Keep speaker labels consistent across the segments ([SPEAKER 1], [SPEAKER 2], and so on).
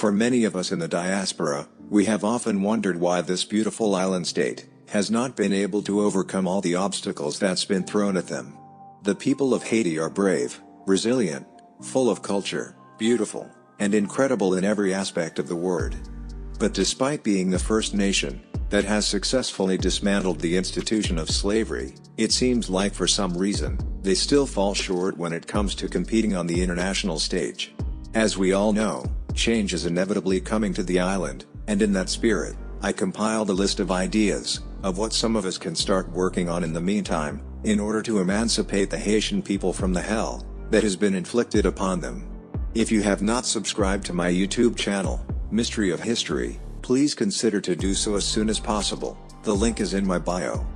[SPEAKER 1] For many of us in the diaspora, we have often wondered why this beautiful island state has not been able to overcome all the obstacles that's been thrown at them. The people of Haiti are brave, resilient, full of culture, beautiful, and incredible in every aspect of the word. But despite being the first nation that has successfully dismantled the institution of slavery, it seems like for some reason, they still fall short when it comes to competing on the international stage. As we all know, change is inevitably coming to the island, and in that spirit, I compiled a list of ideas, of what some of us can start working on in the meantime, in order to emancipate the Haitian people from the hell, that has been inflicted upon them. If you have not subscribed to my YouTube channel, Mystery of History, please consider to do so as soon as possible, the link is in my bio.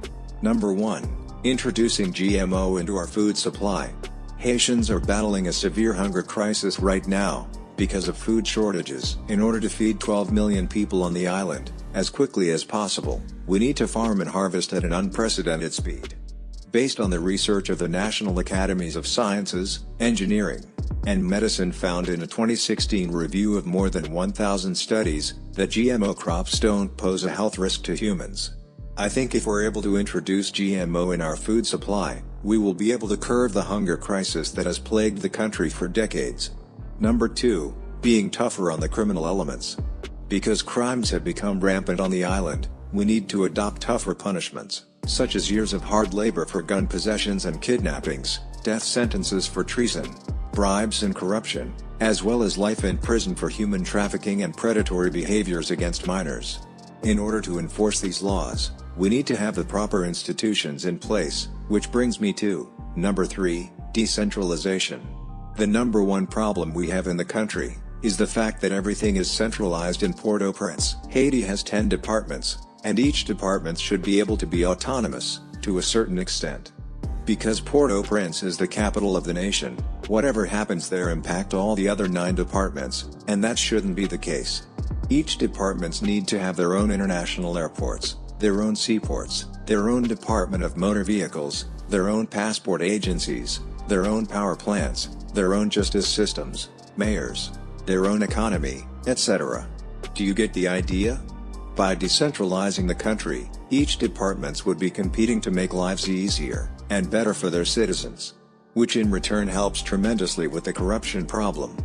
[SPEAKER 1] Number 1. Introducing GMO into our food supply. Haitians are battling a severe hunger crisis right now, because of food shortages. In order to feed 12 million people on the island, as quickly as possible, we need to farm and harvest at an unprecedented speed. Based on the research of the National Academies of Sciences, Engineering, and Medicine found in a 2016 review of more than 1,000 studies, that GMO crops don't pose a health risk to humans. I think if we're able to introduce GMO in our food supply, we will be able to curb the hunger crisis that has plagued the country for decades. Number 2, being tougher on the criminal elements. Because crimes have become rampant on the island, we need to adopt tougher punishments, such as years of hard labor for gun possessions and kidnappings, death sentences for treason, bribes and corruption, as well as life in prison for human trafficking and predatory behaviors against minors. In order to enforce these laws, we need to have the proper institutions in place, which brings me to, number 3, decentralization. The number one problem we have in the country, is the fact that everything is centralized in Port-au-Prince. Haiti has 10 departments, and each department should be able to be autonomous, to a certain extent. Because Port-au-Prince is the capital of the nation, whatever happens there impact all the other 9 departments, and that shouldn't be the case. Each departments need to have their own international airports, their own seaports, their own department of motor vehicles, their own passport agencies, their own power plants, their own justice systems, mayors, their own economy, etc. Do you get the idea? By decentralizing the country, each departments would be competing to make lives easier, and better for their citizens. Which in return helps tremendously with the corruption problem.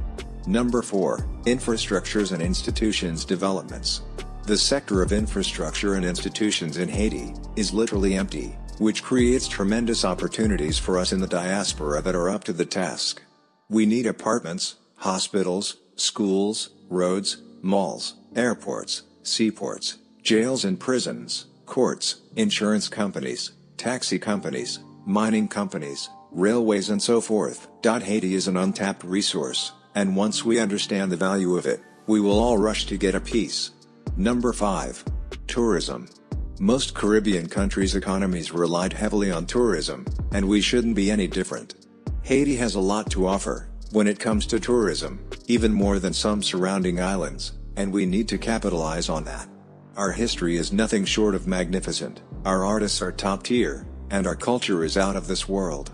[SPEAKER 1] Number 4, Infrastructures and Institutions Developments. The sector of infrastructure and institutions in Haiti, is literally empty, which creates tremendous opportunities for us in the diaspora that are up to the task. We need apartments, hospitals, schools, roads, malls, airports, seaports, jails and prisons, courts, insurance companies, taxi companies, mining companies, railways and so forth. Haiti is an untapped resource, and once we understand the value of it, we will all rush to get a piece. Number 5. Tourism. Most Caribbean countries' economies relied heavily on tourism, and we shouldn't be any different. Haiti has a lot to offer, when it comes to tourism, even more than some surrounding islands, and we need to capitalize on that. Our history is nothing short of magnificent, our artists are top tier, and our culture is out of this world.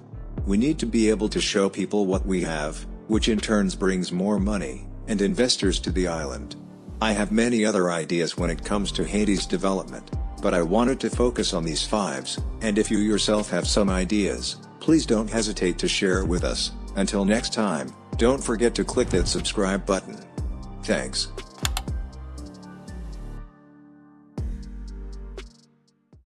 [SPEAKER 1] We need to be able to show people what we have, which in turns brings more money, and investors to the island. I have many other ideas when it comes to Haiti's development, but I wanted to focus on these fives, and if you yourself have some ideas, please don't hesitate to share with us. Until next time, don't forget to click that subscribe button. Thanks.